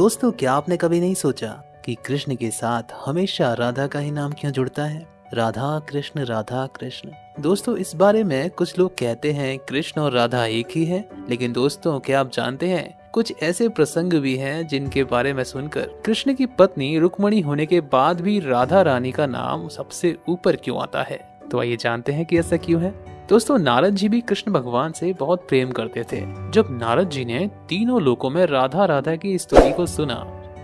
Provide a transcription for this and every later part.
दोस्तों, क्या आपने कभी नहीं सोचा कि कृष्ण के साथ हमेशा राधा का ही नाम क्यों जुड़ता है? राधा कृष्ण राधा कृष्ण। दोस्तों, इस बारे में कुछ लोग कहते हैं कृष्ण और राधा एक ही है, लेकिन दोस्तों, क्या आप जानते हैं, कुछ ऐसे प्रसंग भी हैं जिनके बारे में सुनकर कृष्ण की पत्नी रुक्मणी होने के बाद भी राधा रानी का नाम सबसे ऊपर क्यों आता है? तो आइए जानते हैं कि ऐसा क्यों है। दोस्तों, नारद जी भी कृष्ण भगवान से बहुत प्रेम करते थे। जब नारद जी ने तीनों लोकों में राधा राधा की स्तुति को सुना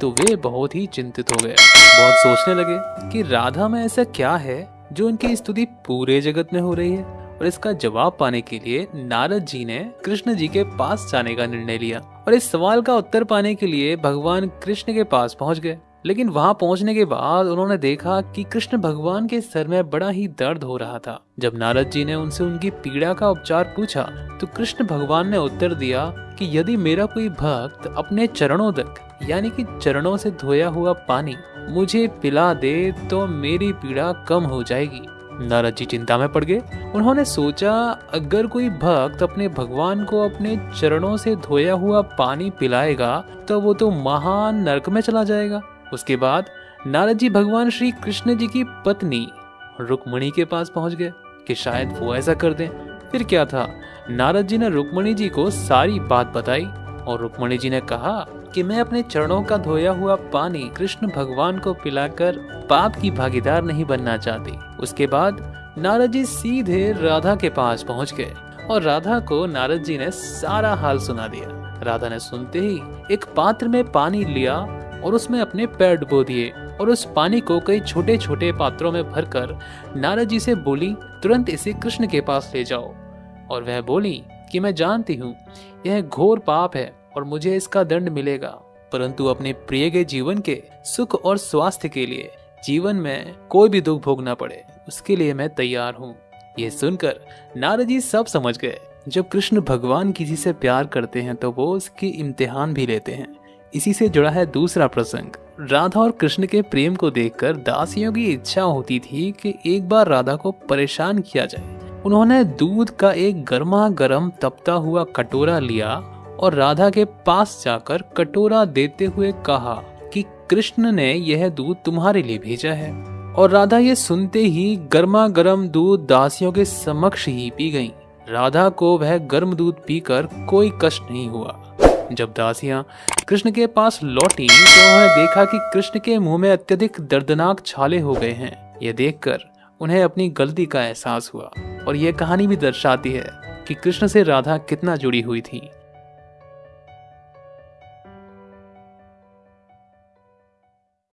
तो वे बहुत ही चिंतित हो गए। बहुत सोचने लगे कि राधा में ऐसा क्या है जो उनकी स्तुति पूरे जगत में हो रही है? और इसका जवाब पाने के लिए नारद जी ने कृष्ण जी के पास जाने का निर्णय लिया। और इस सवाल का उत्तर पाने के लिए भगवान कृष्ण के पास पहुँच गए। लेकिन वहाँ पहुँचने के बाद उन्होंने देखा कि कृष्ण भगवान के सर में बड़ा ही दर्द हो रहा था। जब नारद जी ने उनसे उनकी पीड़ा का उपचार पूछा तो कृष्ण भगवान ने उत्तर दिया कि यदि मेरा कोई भक्त अपने चरणों तक, यानी कि चरणों से धोया हुआ पानी, मुझे पिला दे तो मेरी पीड़ा कम हो जाएगी। नारद जी चिंता में पड़ गए। उन्होंने सोचा, अगर कोई भक्त अपने भगवान को अपने चरणों से धोया हुआ पानी पिलाएगा तो वो तो महान नरक में चला जाएगा। उसके बाद नारद जी भगवान श्री कृष्ण जी की पत्नी रुक्मणी के पास पहुँच गए कि शायद वो ऐसा कर दें। फिर क्या था? नारद जी ने रुक्मणी जी को सारी बात बताई और रुक्मणी जी ने कहा कि मैं अपने चरणों का धोया हुआ पानी कृष्ण भगवान को पिलाकर पाप की भागीदार नहीं बनना चाहती। उसके बाद नारद जी सीधे राधा के पास पहुँच गए और राधा को नारद जी ने सारा हाल सुना दिया। राधा ने सुनते ही एक पात्र में पानी लिया और उसमें अपने पैर डुबो दिए और उस पानी को कई छोटे छोटे पात्रों में भरकर नारद जी से बोली, तुरंत इसे कृष्ण के पास ले जाओ। और वह बोली कि, मैं जानती हूँ, यह घोर पाप है और मुझे इसका दंड मिलेगा। परंतु अपने प्रिय के जीवन के सुख और स्वास्थ्य के लिए जीवन में कोई भी दुख भोगना पड़े, उसके लिए मैं तैयार हूँ। ये सुनकर नारद जी सब समझ गए। जब कृष्ण भगवान किसी से प्यार करते हैं तो वो उसकी इम्तिहान भी लेते हैं। इसी से जुड़ा है दूसरा प्रसंग। राधा और कृष्ण के प्रेम को देखकर दासियों की इच्छा होती थी कि एक बार राधा को परेशान किया जाए। उन्होंने दूध का एक गर्मा गर्म तपता हुआ कटोरा लिया और राधा के पास जाकर कटोरा देते हुए कहा कि कृष्ण ने यह दूध तुम्हारे लिए भेजा है। और राधा ये सुनते ही गर्मा गर्म दूध दासियों के समक्ष ही पी गई। राधा को वह गर्म दूध पीकर कोई कष्ट नहीं हुआ। जब दासियाँ कृष्ण के पास लौटी तो उन्होंने देखा कि कृष्ण के मुँह में अत्यधिक दर्दनाक छाले हो गए हैं। यह देखकर उन्हें अपनी गलती का एहसास हुआ और यह कहानी भी दर्शाती है कि कृष्ण से राधा कितना जुड़ी हुई थी।